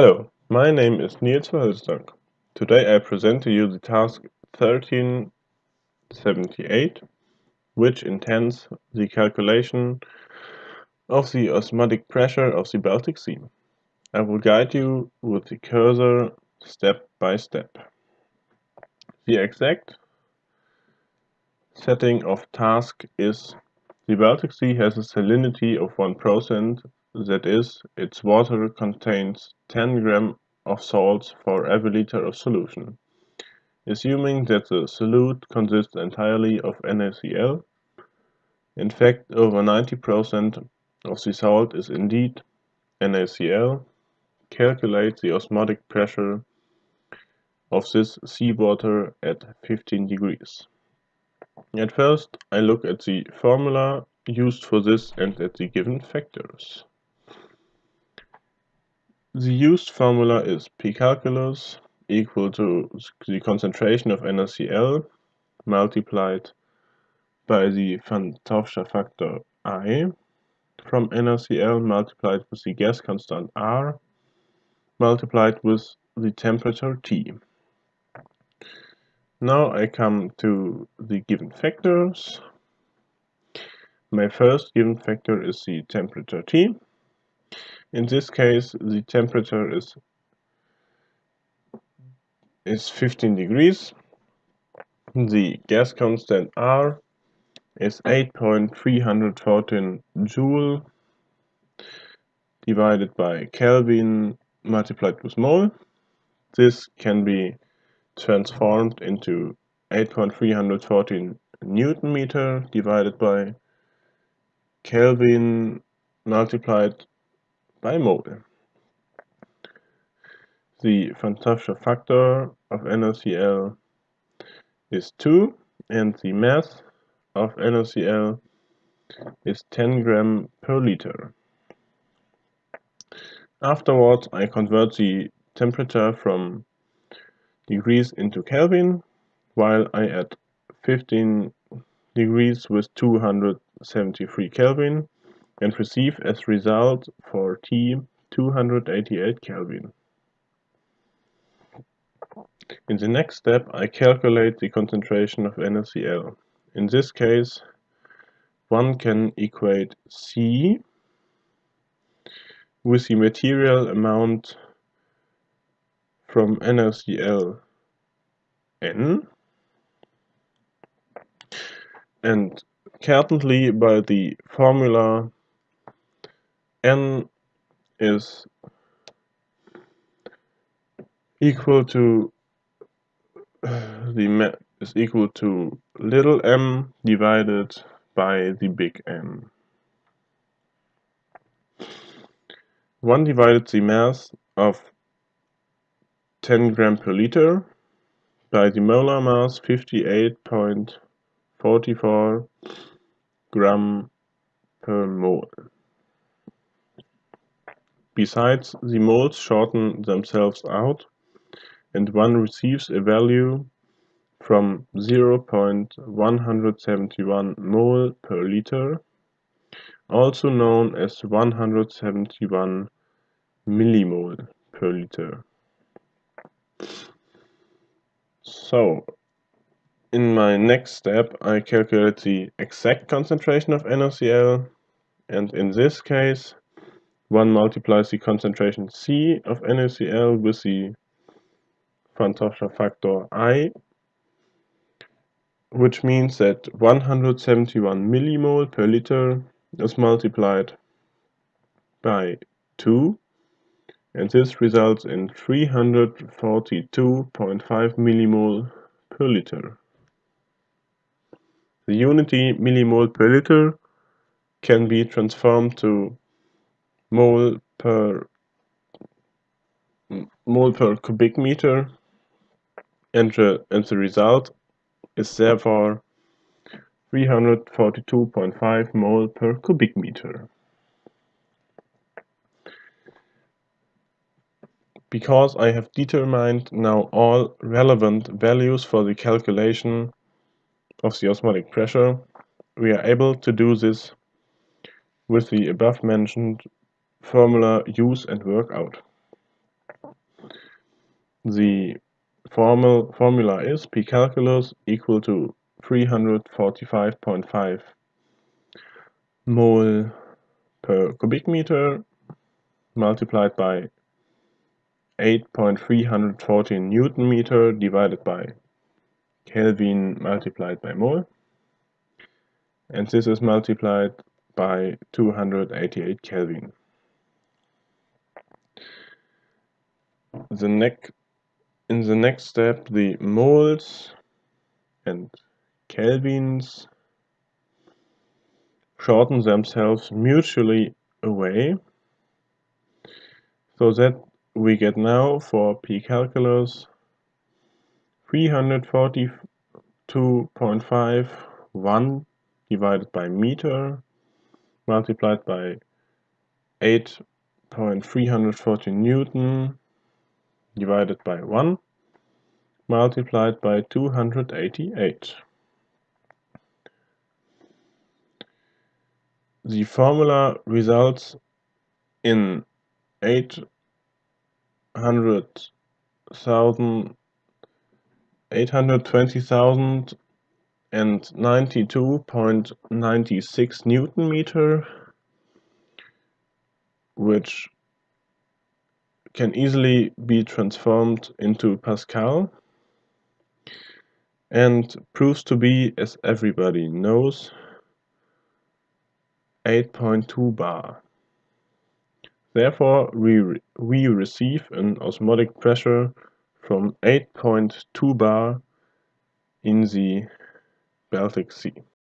Hello, my name is Niels Verhulstak. Today I present to you the task 1378, which intends the calculation of the osmotic pressure of the Baltic Sea. I will guide you with the cursor step by step. The exact setting of task is the Baltic Sea has a salinity of 1%, that is, its water contains 10 gram of salts for every liter of solution. Assuming that the solute consists entirely of NaCl, in fact over 90% of the salt is indeed NaCl, calculate the osmotic pressure of this seawater at 15 degrees. At first I look at the formula used for this and at the given factors. The used formula is P calculus equal to the concentration of NaCl multiplied by the van Hoffsche factor I from NaCl multiplied with the gas constant R multiplied with the temperature T. Now I come to the given factors. My first given factor is the temperature T in this case, the temperature is is 15 degrees. The gas constant R is 8.314 joule divided by Kelvin multiplied with mole. This can be transformed into 8.314 Newton meter divided by Kelvin multiplied by mole. The Hoffsche factor of NaCl is 2 and the mass of NaCl is 10 gram per liter. Afterwards I convert the temperature from degrees into Kelvin while I add 15 degrees with 273 Kelvin and receive as result for T 288 Kelvin. In the next step I calculate the concentration of NaCl. In this case one can equate C with the material amount from NaCl N and currently by the formula n is equal to the is equal to little m divided by the big M. 1 divided the mass of 10 gram per liter by the molar mass 58.44 gram per mole. Besides, the moles shorten themselves out, and one receives a value from 0.171 mole per liter, also known as 171 millimole per liter. So, in my next step I calculate the exact concentration of NaCl and in this case one multiplies the concentration C of NaCl with the van factor I, which means that 171 millimole per liter is multiplied by 2 and this results in 342.5 millimole per liter. The unity millimole per liter can be transformed to mole per mole per cubic meter and the, and the result is therefore 342.5 mole per cubic meter. Because I have determined now all relevant values for the calculation of the osmotic pressure, we are able to do this with the above mentioned formula use and work out. The formal formula is P calculus equal to 345.5 mole per cubic meter multiplied by 8.314 Newton meter divided by Kelvin multiplied by mole. And this is multiplied by 288 Kelvin. The next, in the next step, the moles and kelvins shorten themselves mutually away so that we get now for p calculus 342.51 divided by meter multiplied by 8.340 newton divided by 1 multiplied by 288. The formula results in 800,000 820,000 and 92.96 Newton meter, which can easily be transformed into Pascal and proves to be, as everybody knows, 8.2 bar. Therefore, we, re we receive an osmotic pressure from 8.2 bar in the Baltic Sea.